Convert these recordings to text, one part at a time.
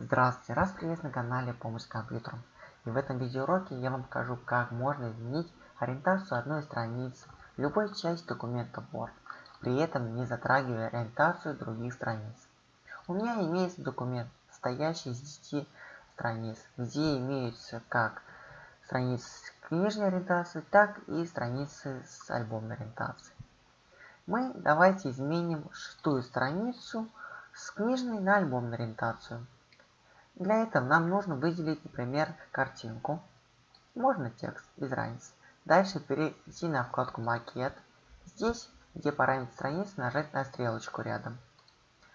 Здравствуйте, раз приветствую на канале Помощь с компьютером. И в этом видеоуроке я вам покажу, как можно изменить ориентацию одной страницы любой части документа Word, при этом не затрагивая ориентацию других страниц. У меня имеется документ, состоящий из 10 страниц, где имеются как страницы с книжной ориентацией, так и страницы с альбомной ориентацией. Мы давайте изменим шестую страницу с книжной на альбомную ориентацию. Для этого нам нужно выделить, например, картинку. Можно текст без разницы. Дальше перейти на вкладку «Макет». Здесь, где параметр страницы, нажать на стрелочку рядом.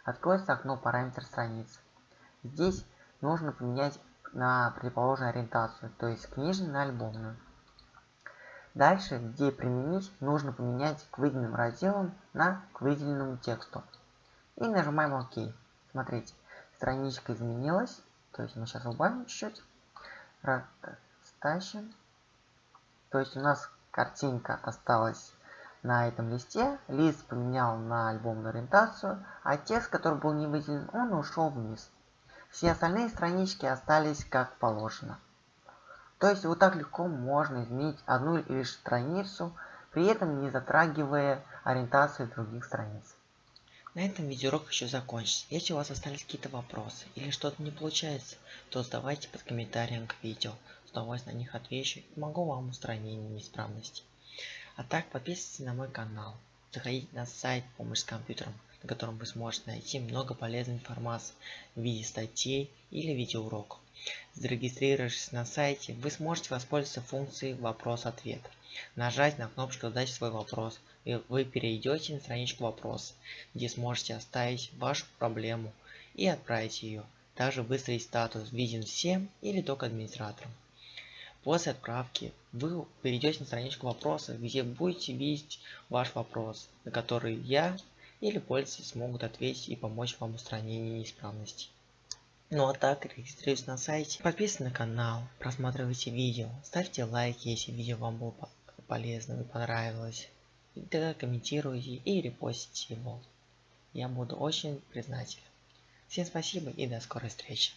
Откроется окно «Параметр страницы». Здесь нужно поменять на противоположную ориентацию, то есть книжную на альбомную. Дальше, где применить, нужно поменять к выделенным разделам на к выделенному тексту. И нажимаем ОК. Смотрите, страничка изменилась. То есть мы сейчас убавим чуть-чуть. Стащим. То есть у нас картинка осталась на этом листе. Лист поменял на альбомную ориентацию. А текст, который был не выделен, он ушел вниз. Все остальные странички остались как положено. То есть вот так легко можно изменить одну лишь страницу, при этом не затрагивая ориентацию других страниц. На этом видеоурок еще закончится. Если у вас остались какие-то вопросы или что-то не получается, то задавайте под комментарием к видео. С удовольствием на них отвечу и помогу вам в неисправности. А так подписывайтесь на мой канал. Заходите на сайт «Помощь с компьютером», на котором вы сможете найти много полезной информации в виде статей или видеоуроков. Зарегистрировавшись на сайте, вы сможете воспользоваться функцией «Вопрос-ответ». Нажать на кнопочку «Задать свой вопрос», и вы перейдете на страничку «Вопрос», где сможете оставить вашу проблему и отправить ее. Также выставить статус «Виден всем» или только администраторам. После отправки вы перейдете на страничку вопроса, где будете видеть ваш вопрос, на который я или пользователи смогут ответить и помочь вам в устранении неисправностей. Ну а так, регистрируйтесь на сайте, подписывайтесь на канал, просматривайте видео, ставьте лайки, если видео вам было полезно и понравилось. И тогда комментируйте и репостите его. Я буду очень признателен. Всем спасибо и до скорой встречи.